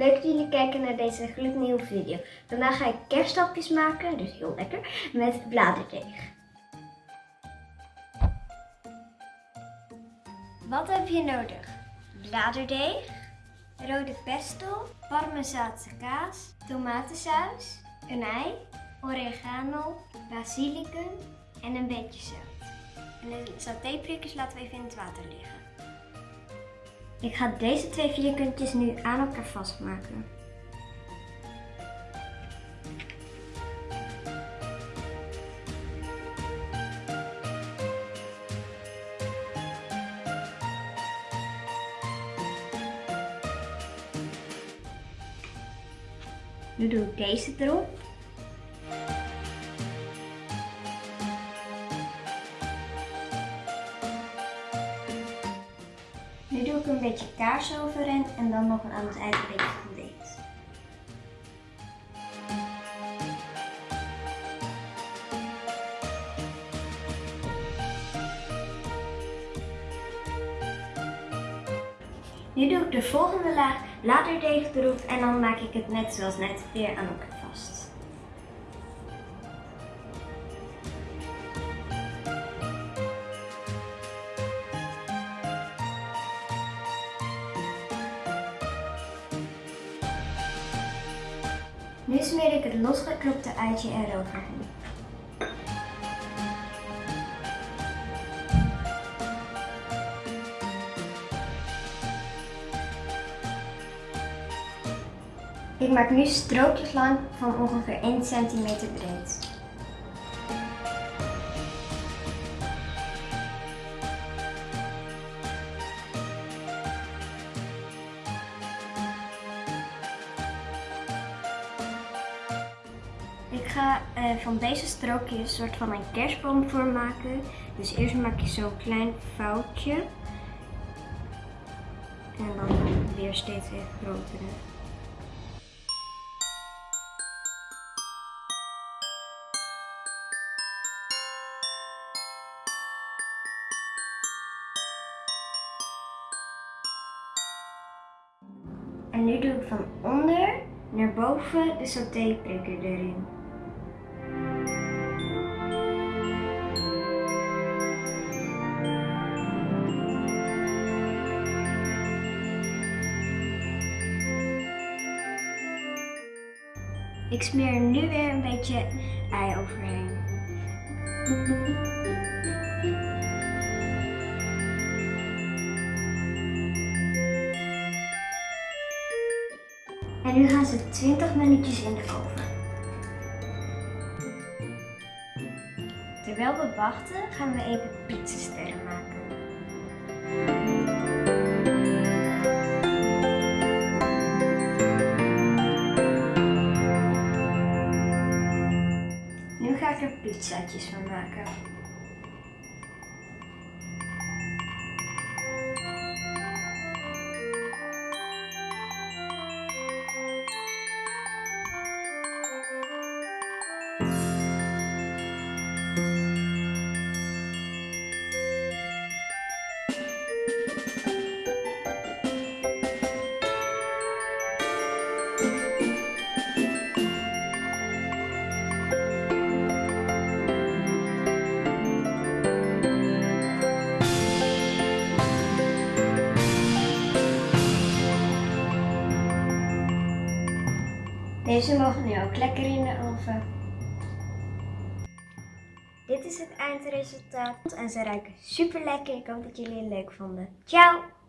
leuk dat jullie kijken naar deze gloednieuwe video. Vandaag ga ik kerststapjes maken, dus heel lekker, met bladerdeeg. Wat heb je nodig? Bladerdeeg, rode pesto, parmezaanse kaas, tomatensaus, een ei, oregano, basilicum en een beetje zout. En de satéprikkers laten we even in het water liggen. Ik ga deze twee vierkantjes nu aan elkaar vastmaken. Nu doe ik deze erop. Nu doe ik een beetje kaas overheen en dan nog aan het eind een beetje gedeeld. Nu doe ik de volgende laag bladerdeeg erop en dan maak ik het net zoals net weer aan elkaar vast. Nu smeer ik het losgeklopte uitje eroverheen. Ik maak nu strookjes lang van ongeveer 1 cm breed. Ga eh, van deze strookjes een soort van een kerstboom voor maken. Dus eerst maak je zo'n klein foutje. En dan weer steeds even grotere. En nu doe ik van onder naar boven de satéprikker erin. Ik smeer er nu weer een beetje ei overheen. En nu gaan ze 20 minuutjes in de oven. Terwijl we wachten gaan we even pizzasterren maken. Nu ga ik er pizzaatjes van maken. Deze mogen nu ook lekker in de oven. Dit is het eindresultaat en ze ruiken super lekker. Ik hoop dat jullie het leuk vonden. Ciao!